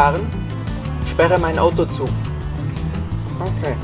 fahren? Sperre mein Auto zu. Okay.